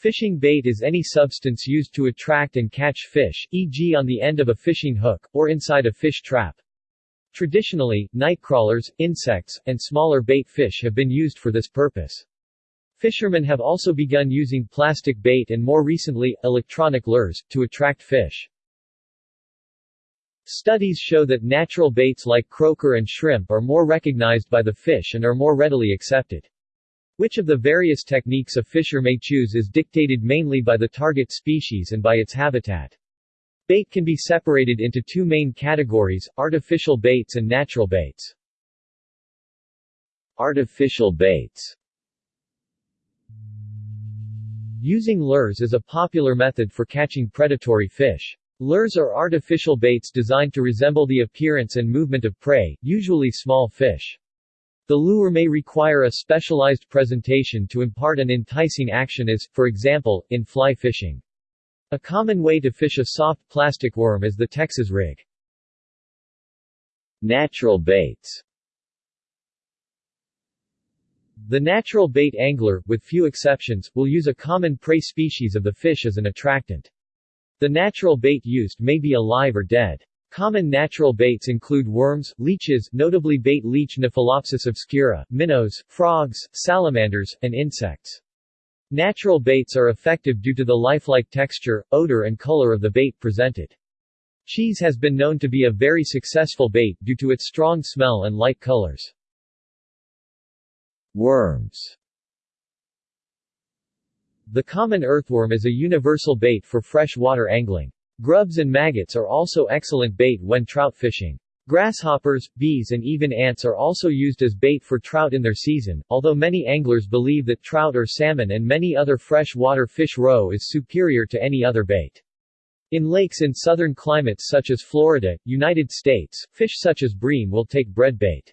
Fishing bait is any substance used to attract and catch fish, e.g. on the end of a fishing hook, or inside a fish trap. Traditionally, nightcrawlers, insects, and smaller bait fish have been used for this purpose. Fishermen have also begun using plastic bait and more recently, electronic lures, to attract fish. Studies show that natural baits like croaker and shrimp are more recognized by the fish and are more readily accepted. Which of the various techniques a fisher may choose is dictated mainly by the target species and by its habitat. Bait can be separated into two main categories, artificial baits and natural baits. Artificial baits Using lures is a popular method for catching predatory fish. Lures are artificial baits designed to resemble the appearance and movement of prey, usually small fish. The lure may require a specialized presentation to impart an enticing action as, for example, in fly fishing. A common way to fish a soft plastic worm is the Texas rig. Natural baits The natural bait angler, with few exceptions, will use a common prey species of the fish as an attractant. The natural bait used may be alive or dead. Common natural baits include worms, leeches notably bait leech Nephelopsis obscura, minnows, frogs, salamanders, and insects. Natural baits are effective due to the lifelike texture, odor and color of the bait presented. Cheese has been known to be a very successful bait due to its strong smell and light colors. Worms The common earthworm is a universal bait for freshwater angling. Grubs and maggots are also excellent bait when trout fishing. Grasshoppers, bees and even ants are also used as bait for trout in their season, although many anglers believe that trout or salmon and many other freshwater fish roe is superior to any other bait. In lakes in southern climates such as Florida, United States, fish such as bream will take bread bait.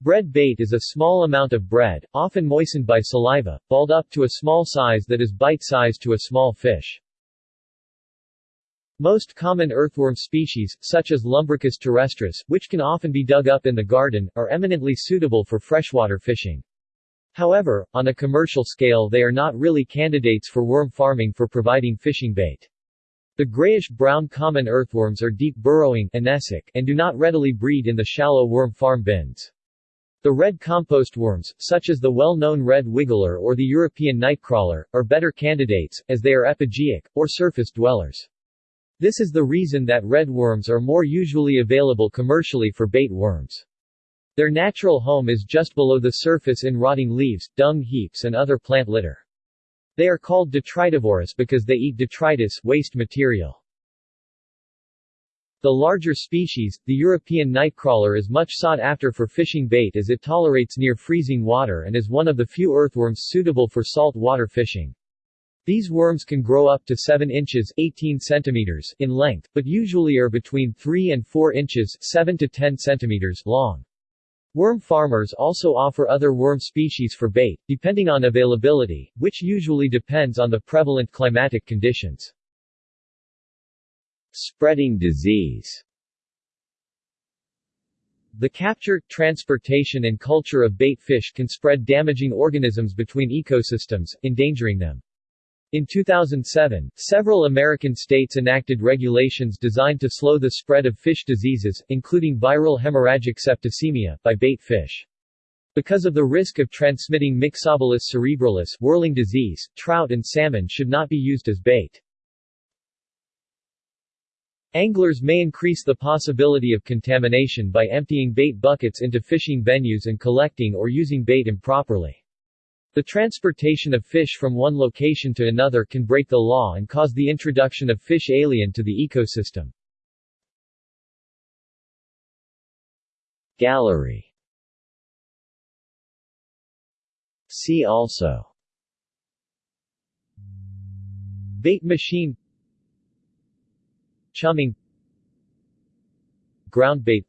Bread bait is a small amount of bread, often moistened by saliva, balled up to a small size that is bite-sized to a small fish. Most common earthworm species, such as Lumbricus terrestris, which can often be dug up in the garden, are eminently suitable for freshwater fishing. However, on a commercial scale they are not really candidates for worm farming for providing fishing bait. The grayish-brown common earthworms are deep-burrowing and do not readily breed in the shallow worm farm bins. The red compost worms, such as the well-known red wiggler or the European nightcrawler, are better candidates, as they are epigeic, or surface dwellers. This is the reason that red worms are more usually available commercially for bait worms. Their natural home is just below the surface in rotting leaves, dung heaps and other plant litter. They are called detritivorous because they eat detritus waste material. The larger species, the European nightcrawler is much sought after for fishing bait as it tolerates near freezing water and is one of the few earthworms suitable for salt water fishing. These worms can grow up to 7 inches 18 centimeters in length, but usually are between 3 and 4 inches 7 to 10 centimeters long. Worm farmers also offer other worm species for bait, depending on availability, which usually depends on the prevalent climatic conditions. Spreading disease the capture, transportation and culture of bait fish can spread damaging organisms between ecosystems, endangering them. In 2007, several American states enacted regulations designed to slow the spread of fish diseases, including viral hemorrhagic septicemia, by bait fish. Because of the risk of transmitting Myxobolus cerebralis whirling disease, trout and salmon should not be used as bait. Anglers may increase the possibility of contamination by emptying bait buckets into fishing venues and collecting or using bait improperly. The transportation of fish from one location to another can break the law and cause the introduction of fish alien to the ecosystem. Gallery. See also. Bait machine. Chumming. Ground bait.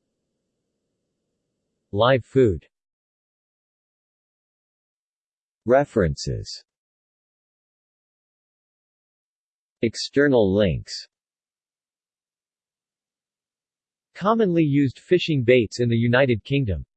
Live food References. External links. Commonly used fishing baits in the United Kingdom